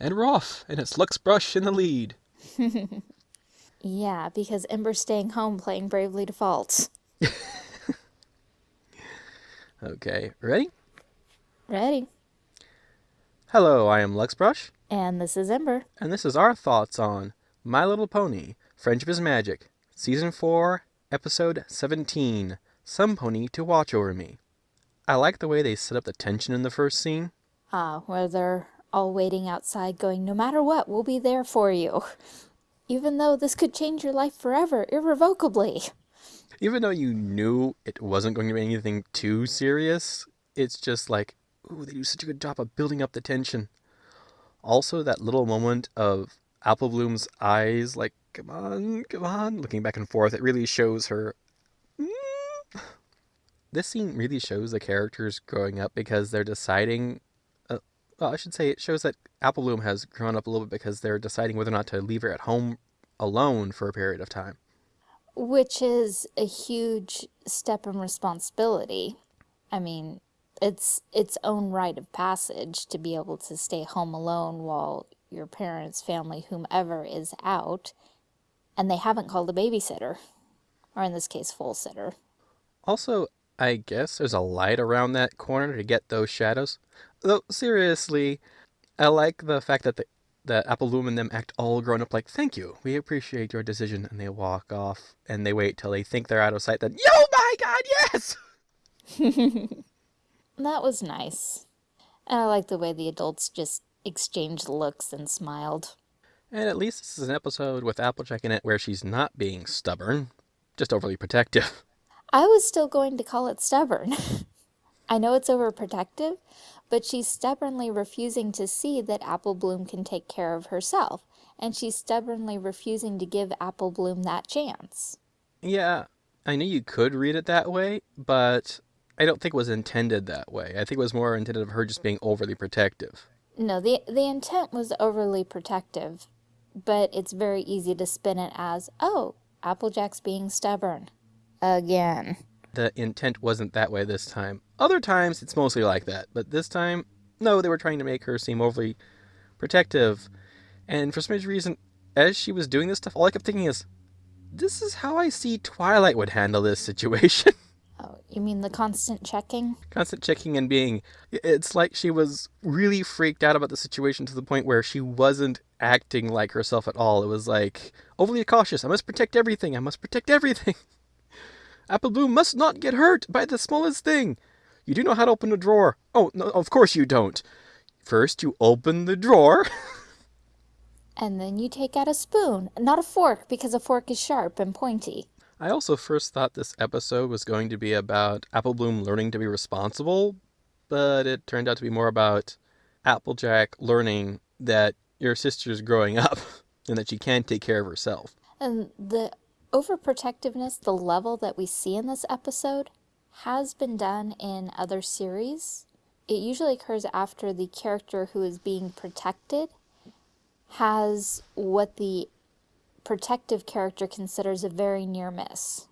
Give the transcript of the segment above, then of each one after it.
And we're off, and it's Lux Brush in the lead. yeah, because Ember's staying home playing Bravely Default. okay, ready? Ready. Hello, I am Lux Brush. And this is Ember. And this is our thoughts on My Little Pony Friendship is Magic, Season 4, Episode 17 Some Pony to Watch Over Me. I like the way they set up the tension in the first scene. Ah, where they're all waiting outside going, no matter what, we'll be there for you. Even though this could change your life forever, irrevocably. Even though you knew it wasn't going to be anything too serious, it's just like, ooh, they do such a good job of building up the tension. Also, that little moment of Apple Bloom's eyes, like, come on, come on, looking back and forth, it really shows her. Mm. This scene really shows the characters growing up because they're deciding well, I should say it shows that Apple Bloom has grown up a little bit because they're deciding whether or not to leave her at home alone for a period of time. Which is a huge step in responsibility. I mean, it's its own rite of passage to be able to stay home alone while your parents, family, whomever is out, and they haven't called a babysitter, or in this case, full sitter. Also, I guess there's a light around that corner to get those shadows. Though, seriously, I like the fact that the, that Apple and them act all grown up like, thank you, we appreciate your decision, and they walk off, and they wait till they think they're out of sight, then, yo, my god, yes! that was nice. And I like the way the adults just exchanged looks and smiled. And at least this is an episode with Applejack in it where she's not being stubborn, just overly protective. I was still going to call it stubborn. I know it's overprotective, but she's stubbornly refusing to see that Apple Bloom can take care of herself, and she's stubbornly refusing to give Apple Bloom that chance. Yeah, I know you could read it that way, but I don't think it was intended that way. I think it was more intended of her just being overly protective. No, the, the intent was overly protective, but it's very easy to spin it as, oh, Applejack's being stubborn again. The intent wasn't that way this time. Other times it's mostly like that, but this time, no, they were trying to make her seem overly protective. And for some reason, as she was doing this stuff, all I kept thinking is, this is how I see Twilight would handle this situation. Oh, you mean the constant checking? Constant checking and being. It's like she was really freaked out about the situation to the point where she wasn't acting like herself at all. It was like, overly cautious. I must protect everything. I must protect everything. Apple Bloom must not get hurt by the smallest thing. You do know how to open a drawer. Oh, no, of course you don't. First, you open the drawer. and then you take out a spoon, not a fork, because a fork is sharp and pointy. I also first thought this episode was going to be about Apple Bloom learning to be responsible, but it turned out to be more about Applejack learning that your sister's growing up and that she can take care of herself. And the overprotectiveness, the level that we see in this episode, has been done in other series. It usually occurs after the character who is being protected has what the protective character considers a very near miss.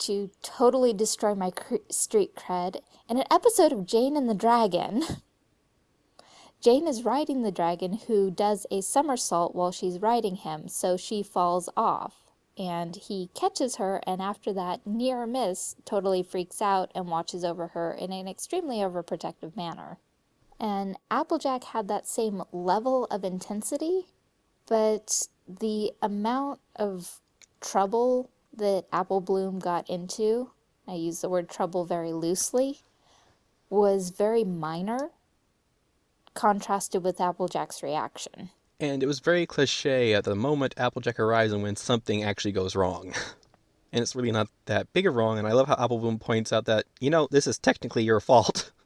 To totally destroy my street cred, in an episode of Jane and the Dragon, Jane is riding the dragon who does a somersault while she's riding him, so she falls off and he catches her and after that near miss totally freaks out and watches over her in an extremely overprotective manner. And Applejack had that same level of intensity, but the amount of trouble that Apple Bloom got into, I use the word trouble very loosely, was very minor contrasted with Applejack's reaction. And it was very cliche at the moment Applejack arrives and when something actually goes wrong. and it's really not that big a wrong, and I love how Apple Bloom points out that, you know, this is technically your fault.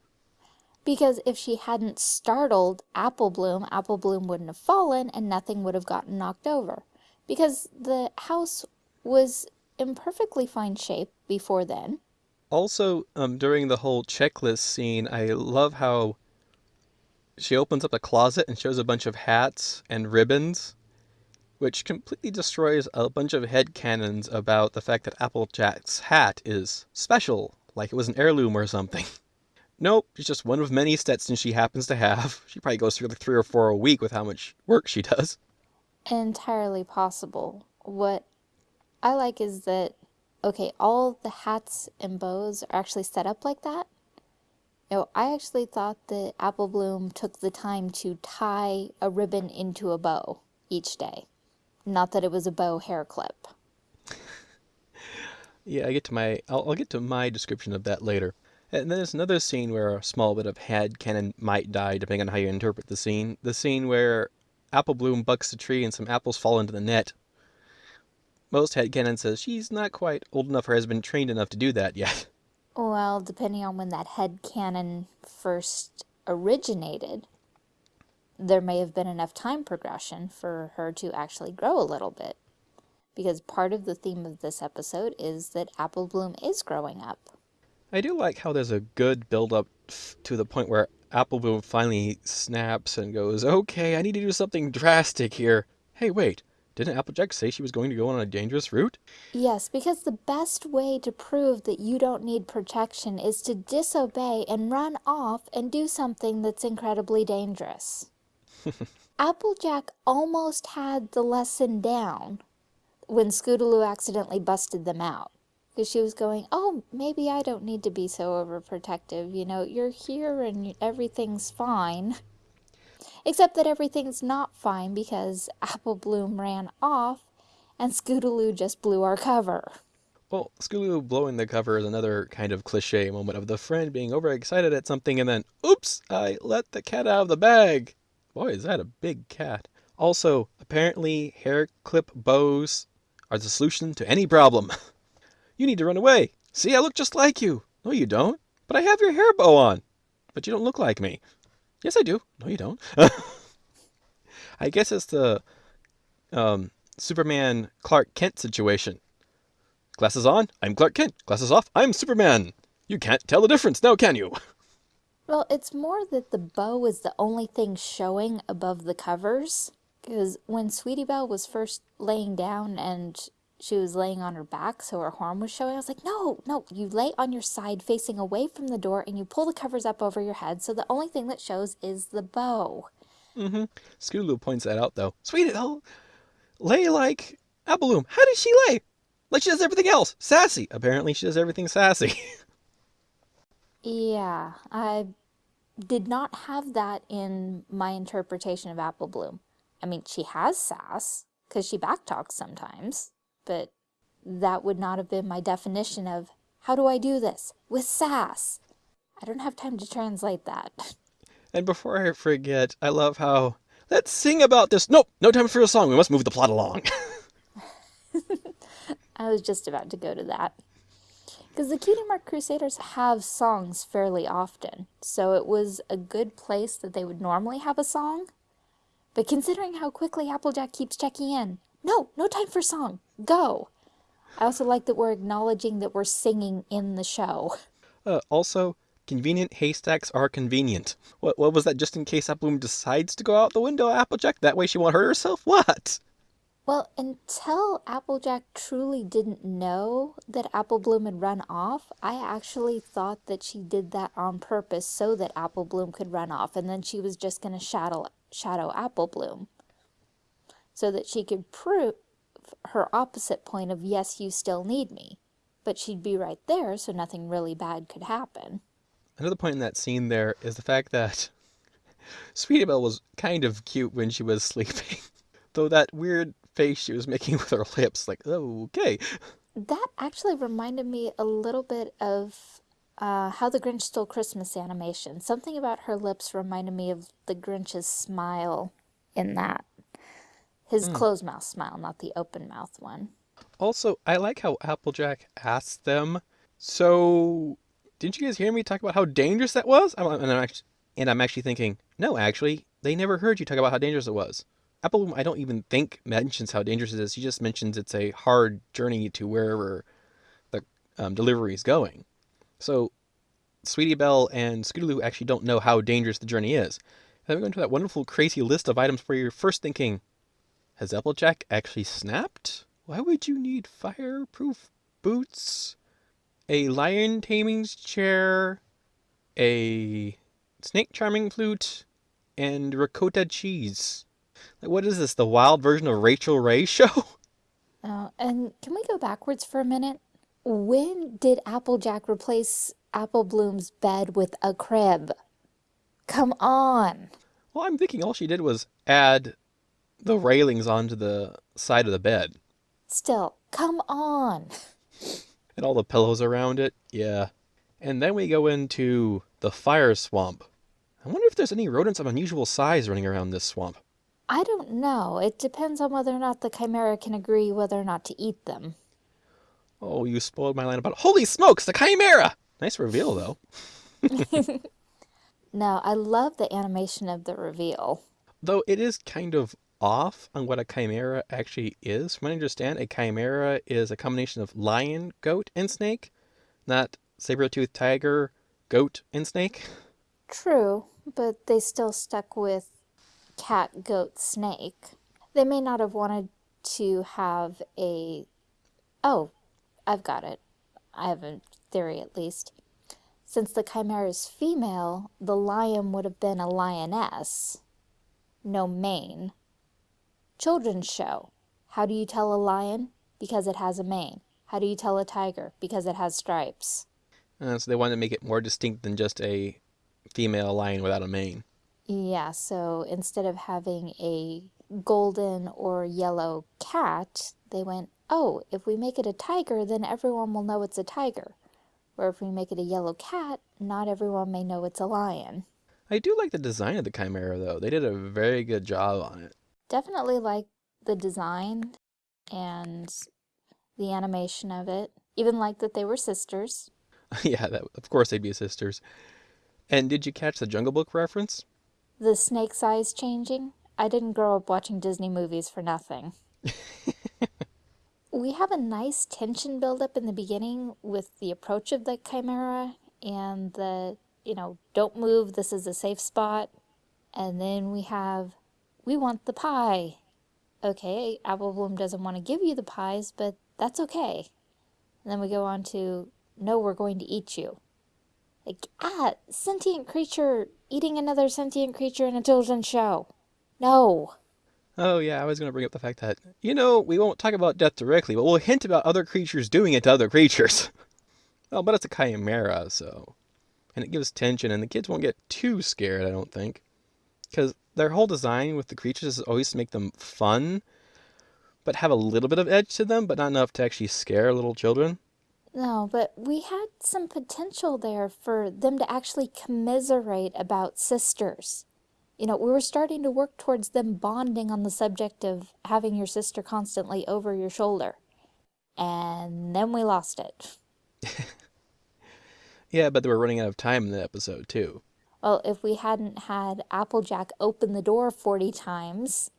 Because if she hadn't startled Apple Bloom, Apple Bloom wouldn't have fallen and nothing would have gotten knocked over. Because the house was in perfectly fine shape before then. Also, um, during the whole checklist scene, I love how she opens up a closet and shows a bunch of hats and ribbons, which completely destroys a bunch of head canons about the fact that Applejack's hat is special, like it was an heirloom or something. nope, it's just one of many Stetsons she happens to have. She probably goes through like three or four a week with how much work she does. Entirely possible. What I like is that, okay, all the hats and bows are actually set up like that. Know, I actually thought that Apple Bloom took the time to tie a ribbon into a bow each day. Not that it was a bow hair clip. Yeah, I get to my I'll, I'll get to my description of that later. And then there's another scene where a small bit of head canon might die, depending on how you interpret the scene. The scene where Apple Bloom bucks the tree and some apples fall into the net. Most headcanon says she's not quite old enough or has been trained enough to do that yet. Well, depending on when that head canon first originated, there may have been enough time progression for her to actually grow a little bit. Because part of the theme of this episode is that Apple Bloom is growing up. I do like how there's a good build up to the point where Apple Bloom finally snaps and goes, Okay, I need to do something drastic here. Hey, wait, didn't Applejack say she was going to go on a dangerous route? Yes, because the best way to prove that you don't need protection is to disobey and run off and do something that's incredibly dangerous. Applejack almost had the lesson down when Scootaloo accidentally busted them out. Because she was going, oh, maybe I don't need to be so overprotective. You know, you're here and everything's fine. Except that everything's not fine because Apple Bloom ran off and Scootaloo just blew our cover. Well, Scootaloo blowing the cover is another kind of cliche moment of the friend being overexcited at something and then, oops, I let the cat out of the bag. Boy, is that a big cat. Also, apparently hair clip bows are the solution to any problem. you need to run away. See, I look just like you. No, you don't. But I have your hair bow on. But you don't look like me. Yes, I do. No, you don't. I guess it's the um, Superman Clark Kent situation. Glasses on, I'm Clark Kent. Glasses off, I'm Superman. You can't tell the difference now, can you? Well, it's more that the bow is the only thing showing above the covers. Because when Sweetie Belle was first laying down and she was laying on her back so her horn was showing, I was like, no, no, you lay on your side facing away from the door and you pull the covers up over your head so the only thing that shows is the bow. Mm-hmm. Scootaloo points that out, though. Sweetie Belle, lay like Apple Bloom. How does she lay? Like she does everything else. Sassy. Apparently she does everything sassy. yeah, I did not have that in my interpretation of Apple Bloom. I mean, she has sass, because she backtalks sometimes, but that would not have been my definition of how do I do this? With sass. I don't have time to translate that. And before I forget, I love how, let's sing about this. Nope, no time for a song. We must move the plot along. I was just about to go to that. Because the Cutie Mark Crusaders have songs fairly often, so it was a good place that they would normally have a song, but considering how quickly Applejack keeps checking in, no, no time for song, go. I also like that we're acknowledging that we're singing in the show. Uh, also, convenient haystacks are convenient. What, what was that just in case Applejack decides to go out the window, Applejack? That way she won't hurt herself? What? Well, until Applejack truly didn't know that Apple Bloom had run off, I actually thought that she did that on purpose so that Apple Bloom could run off, and then she was just going to shadow Shadow Apple Bloom so that she could prove her opposite point of, yes, you still need me. But she'd be right there, so nothing really bad could happen. Another point in that scene there is the fact that Sweetie Belle was kind of cute when she was sleeping. Though that weird face she was making with her lips, like, oh, okay. That actually reminded me a little bit of uh, How the Grinch Stole Christmas animation. Something about her lips reminded me of the Grinch's smile in that. His mm. closed mouth smile, not the open mouth one. Also, I like how Applejack asked them, so didn't you guys hear me talk about how dangerous that was? and, I'm actually, and I'm actually thinking, no, actually, they never heard you talk about how dangerous it was. Apple, I don't even think mentions how dangerous it is. He just mentions it's a hard journey to wherever the um, delivery is going. So Sweetie Belle and Scootaloo actually don't know how dangerous the journey is. And then we go into that wonderful, crazy list of items where you're first thinking, has Applejack actually snapped? Why would you need fireproof boots, a lion taming chair, a snake charming flute, and ricotta cheese. Like, what is this? The wild version of Rachael Ray show? Oh, and can we go backwards for a minute? When did Applejack replace Apple Bloom's bed with a crib? Come on. Well, I'm thinking all she did was add the railings onto the side of the bed Still, come on. and all the pillows around it. Yeah. And then we go into the fire swamp. I wonder if there's any rodents of unusual size running around this swamp. I don't know. It depends on whether or not the Chimera can agree whether or not to eat them. Oh, you spoiled my line about holy smokes, the chimera! Nice reveal though. No, I love the animation of the reveal. Though it is kind of off on what a chimera actually is. From what I understand, a chimera is a combination of lion, goat, and snake, not saber-toothed tiger, goat, and snake. True, but they still stuck with cat, goat, snake. They may not have wanted to have a. Oh, I've got it. I have a theory at least. Since the chimera is female, the lion would have been a lioness. No mane. Children's show. How do you tell a lion? Because it has a mane. How do you tell a tiger? Because it has stripes. Uh, so they wanted to make it more distinct than just a female lion without a mane. Yeah, so instead of having a golden or yellow cat, they went, oh, if we make it a tiger, then everyone will know it's a tiger. Or if we make it a yellow cat, not everyone may know it's a lion. I do like the design of the chimera though. They did a very good job on it. Definitely like the design and the animation of it. Even like that they were sisters. yeah, that, of course they'd be sisters. And did you catch the Jungle Book reference? The snake's eyes changing. I didn't grow up watching Disney movies for nothing. we have a nice tension buildup in the beginning with the approach of the chimera and the, you know, don't move, this is a safe spot. And then we have, we want the pie. Okay, Apple Bloom doesn't want to give you the pies, but that's okay. And then we go on to, no, we're going to eat you. Like, ah, sentient creature eating another sentient creature in a children's show. No. Oh yeah, I was going to bring up the fact that, you know, we won't talk about death directly, but we'll hint about other creatures doing it to other creatures. well, but it's a chimera, so. And it gives tension, and the kids won't get too scared, I don't think. Because their whole design with the creatures is always to make them fun, but have a little bit of edge to them, but not enough to actually scare little children. No, but we had some potential there for them to actually commiserate about sisters. You know, we were starting to work towards them bonding on the subject of having your sister constantly over your shoulder. And then we lost it. Yeah, but they were running out of time in the episode, too. Well, if we hadn't had Applejack open the door 40 times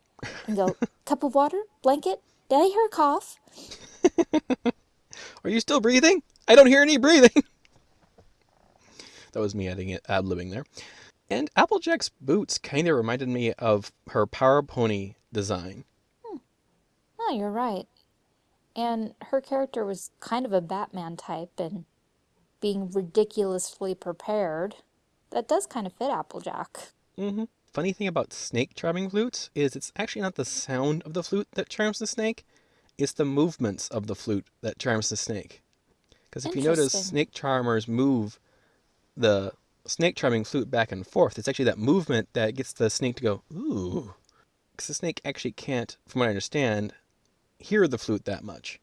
and go, cup of water, blanket, did I hear a cough? Are you still breathing? I don't hear any breathing. that was me adding it, ad libbing there. And Applejack's boots kind of reminded me of her Power Pony design. Hmm. Oh, you're right. And her character was kind of a Batman type and being ridiculously prepared. That does kind of fit Applejack. Mm-hmm. Funny thing about snake charming flutes is it's actually not the sound of the flute that charms the snake, it's the movements of the flute that charms the snake. Because if you notice, snake charmers move the snake charming flute back and forth. It's actually that movement that gets the snake to go, ooh. Because the snake actually can't, from what I understand, hear the flute that much.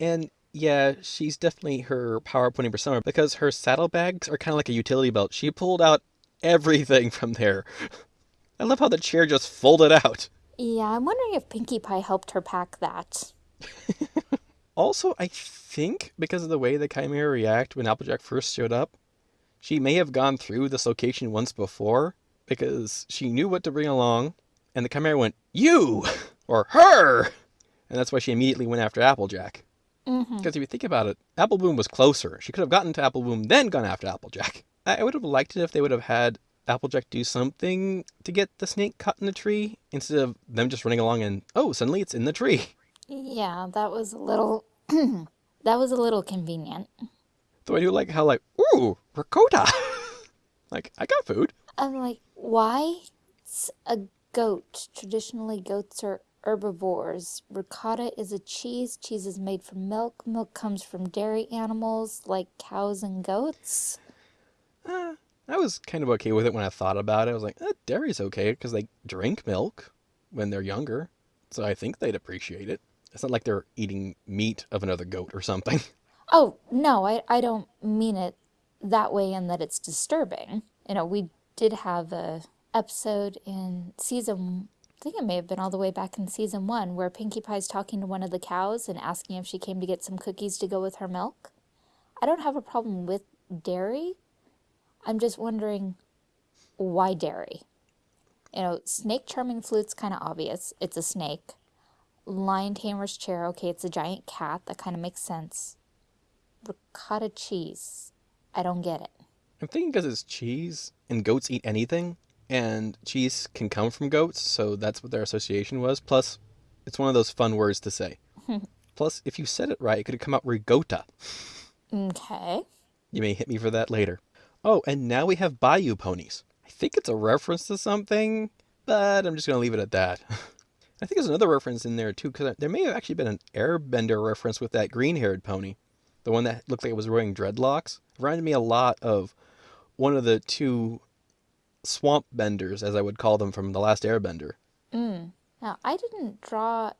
And yeah, she's definitely her power pony persona because her saddlebags are kind of like a utility belt. She pulled out everything from there. I love how the chair just folded out. Yeah, I'm wondering if Pinkie Pie helped her pack that. Also, I think because of the way the Chimera react when Applejack first showed up, she may have gone through this location once before because she knew what to bring along, and the Chimera went, You! Or her! And that's why she immediately went after Applejack. Mm-hmm. Because if you think about it, Apple Bloom was closer. She could have gotten to Apple Bloom, then gone after Applejack. I I would have liked it if they would have had Applejack do something to get the snake caught in the tree instead of them just running along and, oh, suddenly it's in the tree. Yeah, that was a little. that was a little convenient. Though I do like how, like, ooh, ricotta. Like, I got food. I'm like, why? It's a goat. Traditionally, goats are herbivores. Ricotta is a cheese. Cheese is made from milk. Milk comes from dairy animals like cows and goats. Uh, I was kind of okay with it when I thought about it. I was like, eh, dairy's okay because they drink milk when they're younger. So I think they'd appreciate it. It's not like they're eating meat of another goat or something. Oh, no, I, I don't mean it that way in that it's disturbing. You know, we did have a episode in season, I think it may have been all the way back in season one, where Pinkie Pie's talking to one of the cows and asking if she came to get some cookies to go with her milk. I don't have a problem with dairy. I'm just wondering why dairy? You know, snake charming flute's kind of obvious. It's a snake. Lion tamer's chair, okay, it's a giant cat. That kind of makes sense ricotta cheese. I don't get it. I'm thinking because it's cheese and goats eat anything, and cheese can come from goats, so that's what their association was. Plus, it's one of those fun words to say. Plus, if you said it right, it could have come out rigota. Okay. You may hit me for that later. Oh, and now we have bayou ponies. I think it's a reference to something, but I'm just going to leave it at that. I think there's another reference in there too, because there may have actually been an airbender reference with that green haired pony the one that looked like it was wearing dreadlocks, reminded me a lot of one of the two swamp benders, as I would call them from the last Airbender. Mm. Now, I didn't draw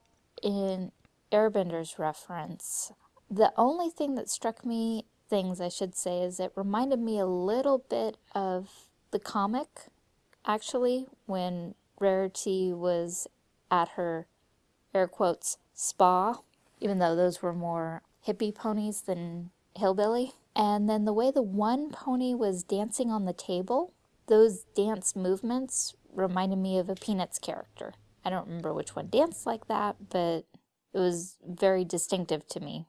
in Airbender's reference. The only thing that struck me, things I should say, is it reminded me a little bit of the comic, actually, when Rarity was at her, air quotes, spa, even though those were more hippie ponies than hillbilly. And then the way the one pony was dancing on the table, those dance movements reminded me of a Peanuts character. I don't remember which one danced like that, but it was very distinctive to me.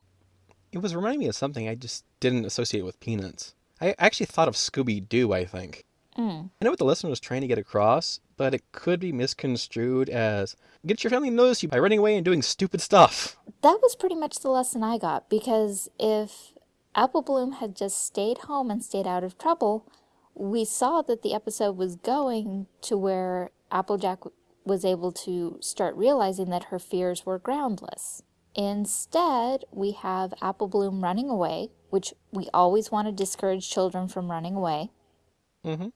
It was reminding me of something I just didn't associate with Peanuts. I actually thought of Scooby Doo, I think. Mm. I know what the listener was trying to get across, but it could be misconstrued as get your family to notice you by running away and doing stupid stuff. That was pretty much the lesson I got because if Apple Bloom had just stayed home and stayed out of trouble, we saw that the episode was going to where Applejack was able to start realizing that her fears were groundless. Instead, we have Apple Bloom running away, which we always want to discourage children from running away. Mm-hmm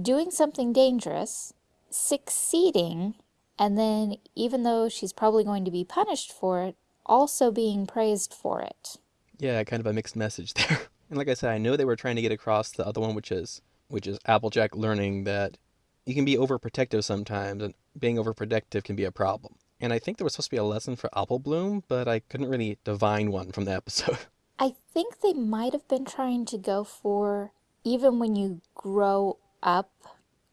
doing something dangerous, succeeding, and then even though she's probably going to be punished for it, also being praised for it. Yeah, kind of a mixed message there. And like I said, I know they were trying to get across the other one, which is which is Applejack learning that you can be overprotective sometimes, and being overprotective can be a problem. And I think there was supposed to be a lesson for Apple Bloom, but I couldn't really divine one from the episode. I think they might have been trying to go for even when you grow up,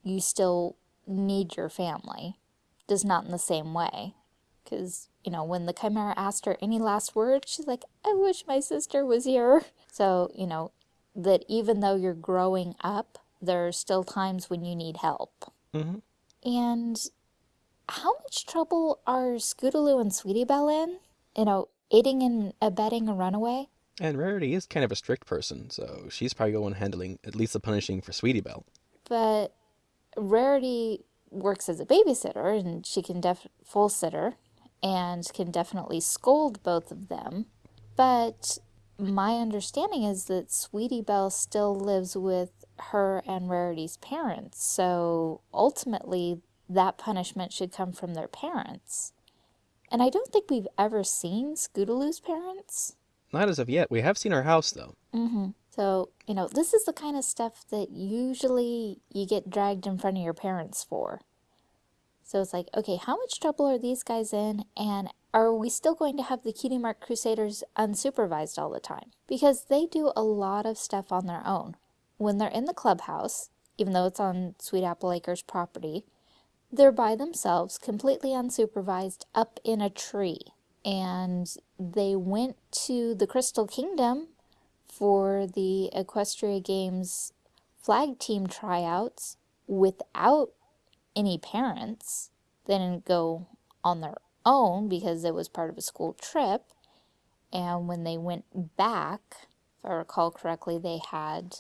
you still need your family. Just not in the same way. Because, you know, when the Chimera asked her any last words, she's like, I wish my sister was here. So, you know, that even though you're growing up, there are still times when you need help. Mm-hmm. And how much trouble are Scootaloo and Sweetie Belle in? You know, aiding and abetting a runaway? And Rarity is kind of a strict person, so she's probably going handling at least the punishing for Sweetie Belle. But Rarity works as a babysitter and she can def full sitter and can definitely scold both of them. But my understanding is that Sweetie Belle still lives with her and Rarity's parents. So ultimately, that punishment should come from their parents. And I don't think we've ever seen Scootaloo's parents. Not as of yet. We have seen her house, though. Mm-hmm. So, you know, this is the kind of stuff that usually you get dragged in front of your parents for. So it's like, okay, how much trouble are these guys in? And are we still going to have the Cutie Mark Crusaders unsupervised all the time? Because they do a lot of stuff on their own. When they're in the clubhouse, even though it's on Sweet Apple Acres property, they're by themselves, completely unsupervised, up in a tree. And they went to the Crystal Kingdom for the Equestria Games flag team tryouts without any parents. They didn't go on their own because it was part of a school trip. And when they went back, if I recall correctly, they had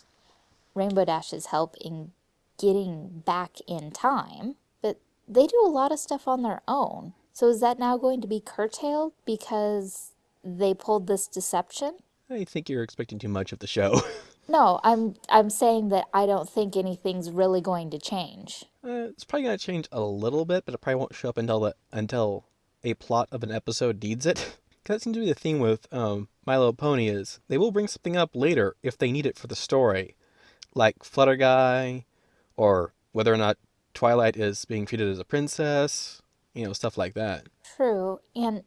Rainbow Dash's help in getting back in time, but they do a lot of stuff on their own. So is that now going to be curtailed because they pulled this deception? I think you're expecting too much of the show. No, I'm I'm saying that I don't think anything's really going to change. Uh, it's probably gonna change a little bit, but it probably won't show up until the, until a plot of an episode needs it. Cause that seems to be the thing with um, My Little Pony is they will bring something up later if they need it for the story, like Flutter Guy, or whether or not Twilight is being treated as a princess, you know, stuff like that. True, and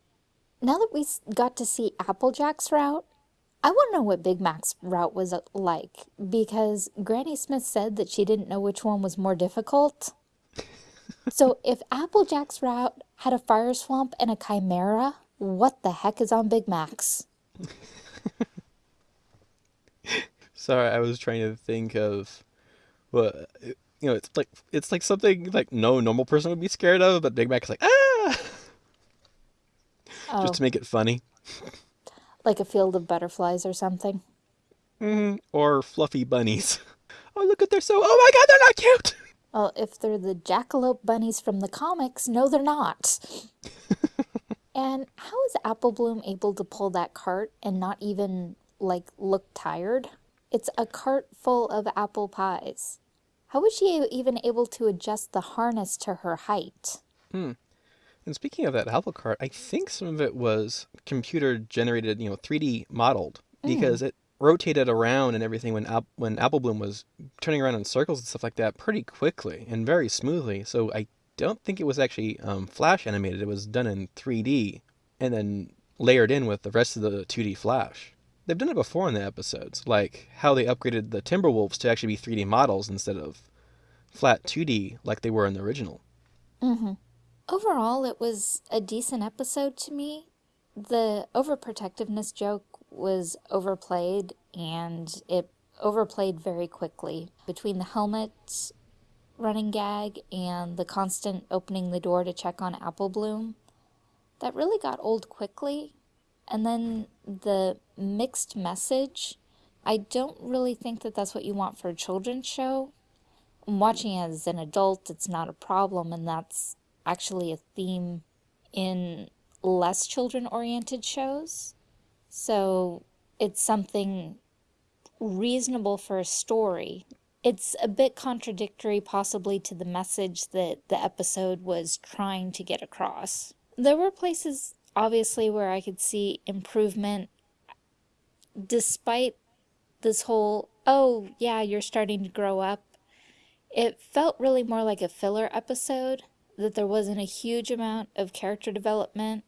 now that we got to see Applejack's route, I want to know what Big Mac's route was uh, like, because Granny Smith said that she didn't know which one was more difficult. so if Applejack's route had a fire swamp and a chimera, what the heck is on Big Mac's? Sorry, I was trying to think of what you know. It's like it's like something like no normal person would be scared of, but Big Mac is like ah, Oh, just to make it funny. like a field of butterflies or something. hmm Or fluffy bunnies. Oh look at they're so. Oh my god, they're not cute. Well, if they're the jackalope bunnies from the comics, no, they're not. and how is Apple Bloom able to pull that cart and not even, like, look tired? It's a cart full of apple pies. How was she even able to adjust the harness to her height? Hmm. And speaking of that apple cart, I think some of it was computer generated, you know, 3D modeled because it rotated around and everything when when Apple Bloom was turning around in circles and stuff like that pretty quickly and very smoothly. So I don't think it was actually um, flash animated. It was done in 3D and then layered in with the rest of the 2D flash. They've done it before in the episodes, like how they upgraded the Timberwolves to actually be 3D models instead of flat 2D like they were in the original. Mm-hmm. Overall, it was a decent episode to me. The overprotectiveness joke was overplayed and it overplayed very quickly between the helmet running gag and the constant opening the door to check on Apple Bloom. That really got old quickly. And then the mixed message, I don't really think that that's what you want for a children's show. Watching it as an adult, it's not a problem, and that's actually a theme in less children oriented shows. So it's something reasonable for a story. It's a bit contradictory, possibly, to the message that the episode was trying to get across. There were places, obviously, where I could see improvement despite this whole, oh, yeah, you're starting to grow up. It felt really more like a filler episode, that there wasn't a huge amount of character development,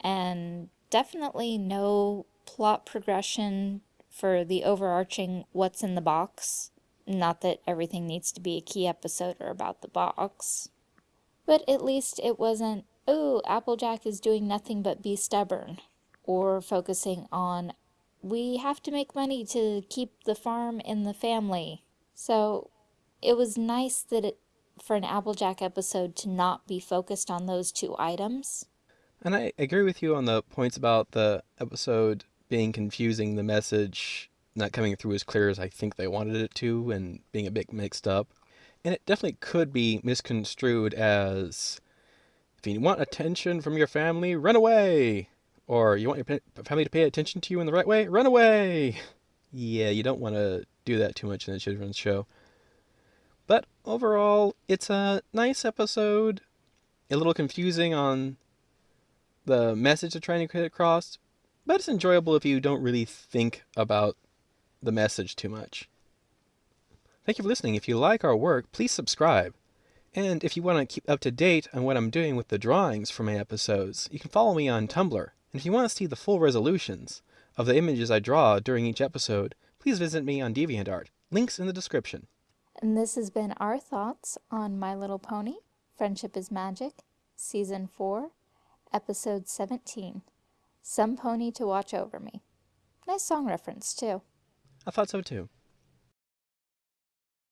and definitely no plot progression for the overarching what's in the box. Not that everything needs to be a key episode or about the box. But at least it wasn't, oh, Applejack is doing nothing but be stubborn. Or focusing on, we have to make money to keep the farm in the family. So it was nice that it, for an Applejack episode to not be focused on those two items. And I agree with you on the points about the episode being confusing, the message not coming through as clear as I think they wanted it to, and being a bit mixed up. And it definitely could be misconstrued as if you want attention from your family, run away! Or you want your family to pay attention to you in the right way, run away! Yeah, you don't want to do that too much in a children's show. But overall, it's a nice episode. A little confusing on the message they're trying to get across, but it's enjoyable if you don't really think about the message too much. Thank you for listening. If you like our work, please subscribe. And if you want to keep up to date on what I'm doing with the drawings for my episodes, you can follow me on Tumblr. And if you want to see the full resolutions of the images I draw during each episode, please visit me on DeviantArt. Links in the description. And this has been our thoughts on My Little Pony Friendship is Magic, Season 4, Episode 17 Some Pony to Watch Over Me. Nice song reference, too. I thought so too.